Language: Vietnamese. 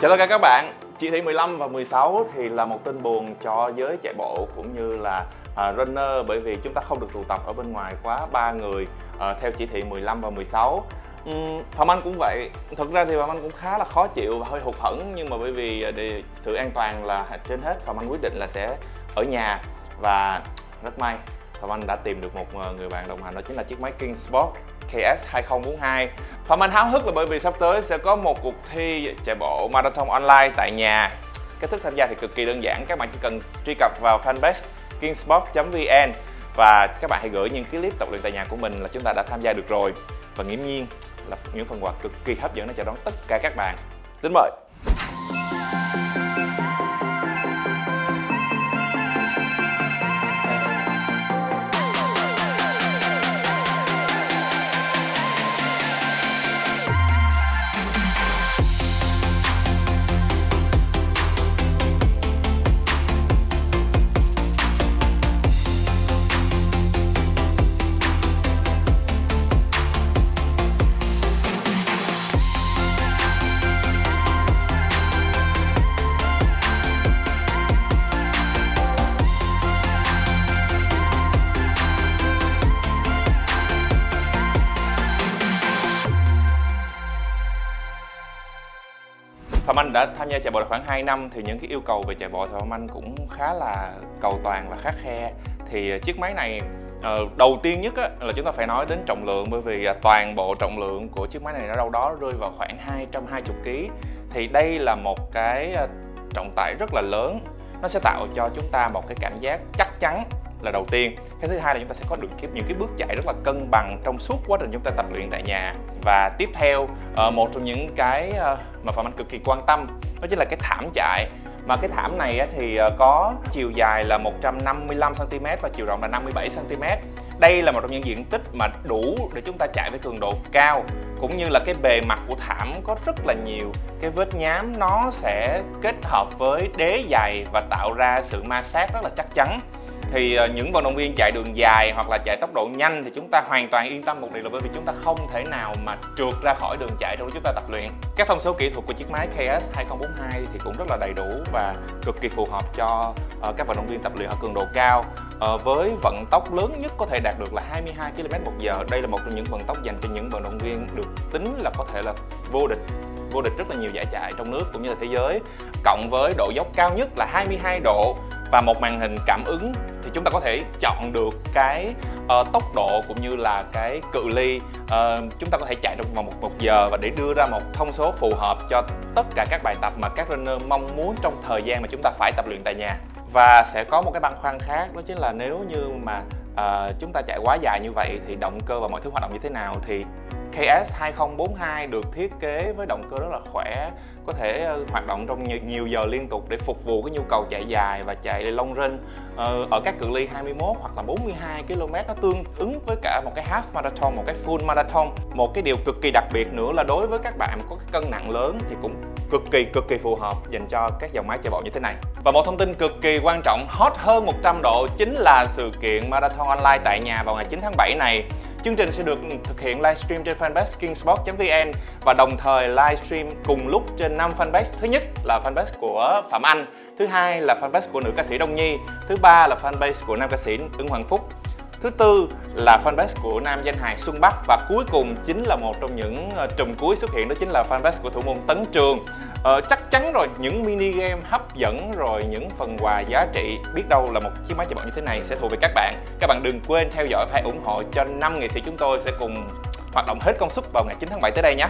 Chào tất cả các bạn. Chỉ thị 15 và 16 thì là một tin buồn cho giới chạy bộ cũng như là uh, runner bởi vì chúng ta không được tụ tập ở bên ngoài quá ba người uh, theo chỉ thị 15 và 16 um, Phạm Anh cũng vậy. Thực ra thì Phạm Anh cũng khá là khó chịu và hơi hụt hẫng nhưng mà bởi vì à, để sự an toàn là trên hết Phạm Anh quyết định là sẽ ở nhà và rất may. Phạm Anh đã tìm được một ờ, người bạn đồng hành đó chính là chiếc máy King Sport KS 2042 Phạm Anh háo hức là bởi vì sắp tới sẽ có một cuộc thi chạy bộ marathon online tại nhà. Cách thức tham gia thì cực kỳ đơn giản, các bạn chỉ cần truy cập vào fanpage kingsport.vn và các bạn hãy gửi những cái clip tập luyện tại nhà của mình là chúng ta đã tham gia được rồi. Và nghiễm nhiên là những phần quà cực kỳ hấp dẫn để chào đón tất cả các bạn. Xin mời. Phạm Anh đã tham gia chạy bộ được khoảng 2 năm thì những cái yêu cầu về chạy bộ thì Phạm Anh cũng khá là cầu toàn và khắc khe. Thì à, chiếc máy này ờ, đầu tiên nhất á, là chúng ta phải nói đến trọng lượng bởi vì à, toàn bộ trọng lượng của chiếc máy này nó đâu đó rơi vào khoảng 220 kg thì đây là một cái à, trọng tải rất là lớn. Nó sẽ tạo cho chúng ta một cái cảm giác chắc chắn là đầu tiên. Cái thứ hai là chúng ta sẽ có được những cái bước chạy rất là cân bằng trong suốt quá trình chúng ta tập luyện tại nhà. Và tiếp theo ờ, một trong những cái ờ, mà phạm anh cực kỳ quan tâm đó chính là cái thảm chạy. Mà cái thảm này thì ờ, có chiều dài là 155 cm và chiều rộng là 57 cm đây là một trong những diện tích mà đủ để chúng ta chạy với cường độ cao, cũng như là cái bề mặt của thảm có rất là nhiều. Cái vết nhám nó sẽ kết hợp với đế dày và tạo ra sự ma sát rất là chắc chắn thì ờ, những vận động viên chạy đường dài hoặc là chạy tốc độ nhanh thì chúng ta hoàn toàn yên tâm một điều là bởi vì chúng ta không thể nào mà trượt ra khỏi đường chạy trong lúc chúng ta tập luyện. Các thông số kỹ thuật của chiếc máy KS 2042 thì cũng rất là đầy đủ và cực kỳ phù hợp cho ờ, các vận động viên tập luyện ở cường độ cao. Ờ, với vận tốc lớn nhất có thể đạt được là 22 km một giờ. Đây là một trong những vận tốc dành cho những vận động viên được tính là có thể là vô địch vô địch rất là nhiều giải chạy trong nước cũng như là thế giới. Cộng với độ dốc cao nhất là 22 độ và một màn hình cảm ứng thì chúng ta có thể chọn được cái uh, tốc độ cũng như là cái cự ly. Uh, chúng ta có thể chạy trong vòng một, một giờ và để đưa ra một thông số phù hợp cho tất cả các bài tập mà các runner mong muốn trong thời gian mà chúng ta phải tập luyện tại nhà. Và sẽ có một cái băn khoăn khác đó chính là nếu như mà uh, chúng ta chạy quá dài như vậy thì động cơ và mọi thứ hoạt động như thế nào thì KS 2042 được thiết kế với động cơ rất là khỏe có thể hoạt động trong nhiều giờ liên tục để phục vụ cái nhu cầu chạy dài và chạy long run ờ, ở các cự ly 21 hoặc là 42 km nó tương ứng với cả một cái half marathon, một cái full marathon. Một cái điều cực kỳ đặc biệt nữa là đối với các bạn có cái cân nặng lớn thì cũng cực kỳ cực kỳ phù hợp dành cho các dòng máy chạy bộ như thế này. Và một thông tin cực kỳ quan trọng hot hơn 100 độ chính là sự kiện marathon online tại nhà vào ngày 9 tháng 7 này. Chương trình sẽ được thực hiện livestream trên fanpage kingsport.vn và đồng thời livestream cùng lúc trên 5 fanpage. Thứ nhất là fanpage của Phạm Anh, thứ hai là fanpage của nữ ca sĩ Đông Nhi, thứ ba là fanpage của nam ca sĩ Ứng Hoàng Phúc. Thứ tư là fanpage của nam danh hài Xuân Bắc và cuối cùng chính là một trong những ờ, trùm cuối xuất hiện đó chính là fanpage của thủ môn Tấn Trường. Ờ, chắc chắn rồi những mini game hấp dẫn rồi những phần quà giá trị biết đâu là một chiếc máy chạy bộ như thế này sẽ thuộc về các bạn các bạn đừng quên theo dõi và ủng hộ cho năm nghệ sĩ chúng tôi sẽ cùng hoạt động hết công suất vào ngày 9 tháng 7 tới đây nhé